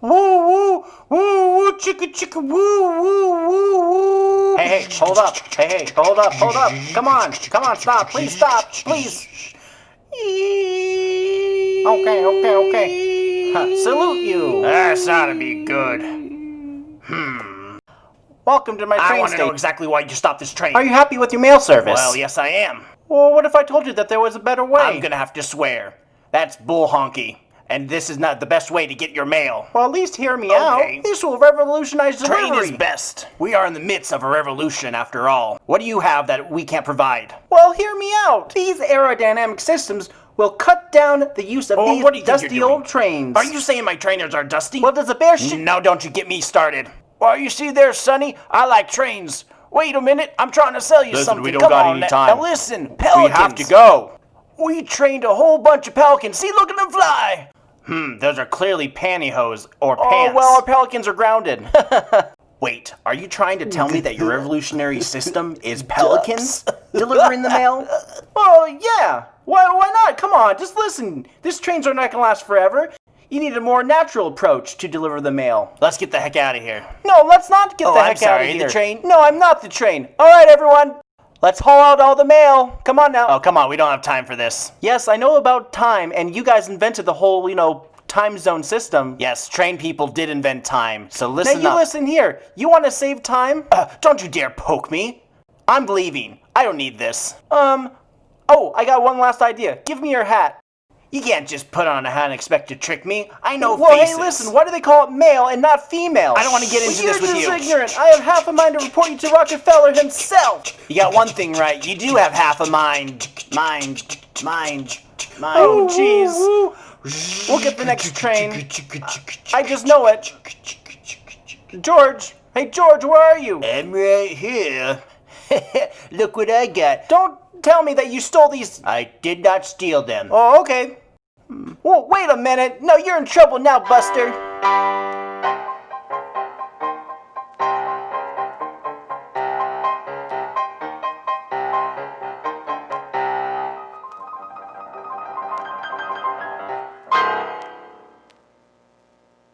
woo, woo, woo, woo, chicka, chicka, woo, woo, woo, woo. Hey, hey, hold up. Hey, hey, hold up, hold up. Come on, come on, stop. Please stop, please. Okay, okay, okay. Huh, salute you. That's ought to be good. Hmm. Welcome to my train I want to know exactly why you stopped this train. Are you happy with your mail service? Well, yes, I am. Well, what if I told you that there was a better way? I'm gonna have to swear. That's bull honky. And this is not the best way to get your mail. Well, at least hear me Okay. out. This will revolutionize the Train delivery. is best. We are in the midst of a revolution, after all. What do you have that we can't provide? Well, hear me out. These aerodynamic systems will cut down the use of Oh, these what do you dusty you're old trains. Are you saying my trainers are dusty? Well, does a bear sh- Now don't you get me started. Well, you see there, Sonny, I like trains. Wait a minute, I'm trying to sell you Listen, something. we don't Come got on, any time. Now listen, pelicans. We have to go. We trained a whole bunch of pelicans. See, look at them fly. Hmm, those are clearly pantyhose or Oh, pants. well, our pelicans are grounded. Wait, are you trying to tell me that your revolutionary system is pelicans delivering the mail? well, yeah. Why, why not? Come on, just listen. These trains are not going to last forever. You need a more natural approach to deliver the mail. Let's get the heck out of here. No, let's not get Oh, the I'm heck out sorry, of the train? No, I'm not the train. All right, everyone. Let's haul out all the mail. Come on now. Oh, come on, we don't have time for this. Yes, I know about time, and you guys invented the whole, you know, time zone system. Yes, train people did invent time, so listen Now you up. listen here. You want to save time? Uh, don't you dare poke me. I'm leaving. I don't need this. Um. Oh, I got one last idea. Give me your hat. You can't just put on a hat and expect to trick me. I know well, faces. hey, listen. Why do they call it male and not female? I don't wanna get into Well, this with You're you. just ignorant. I have half a mind to report you to Rockefeller himself. You got one thing right. You do have half a mind. Mind. Mind. Mind. Oh, jeez. We'll get the next train. I just know it. George. Hey, George, where are you? I'm right here. Look what I got. Don't tell me that you stole these. I did not steal them. Oh, okay. Hmm. Well, wait a minute. No, you're in trouble now, Buster.